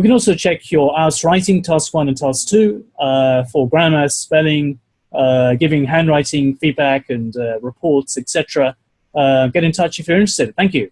We can also check your IELTS writing task one and task two uh, for grammar, spelling, uh, giving handwriting feedback and uh, reports, etc. Uh, get in touch if you're interested. Thank you.